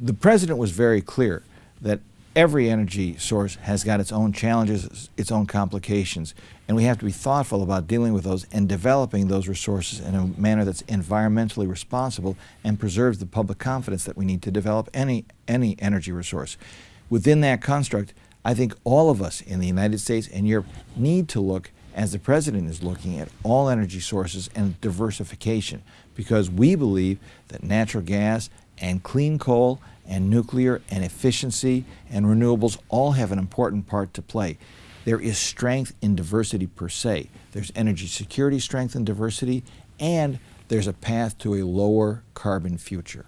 the president was very clear that every energy source has got its own challenges, its own complications, and we have to be thoughtful about dealing with those and developing those resources in a manner that's environmentally responsible and preserves the public confidence that we need to develop any, any energy resource. Within that construct, I think all of us in the United States and Europe need to look, as the President is looking, at all energy sources and diversification because we believe that natural gas and clean coal and nuclear and efficiency and renewables all have an important part to play. There is strength in diversity per se. There's energy security strength in diversity, and there's a path to a lower carbon future.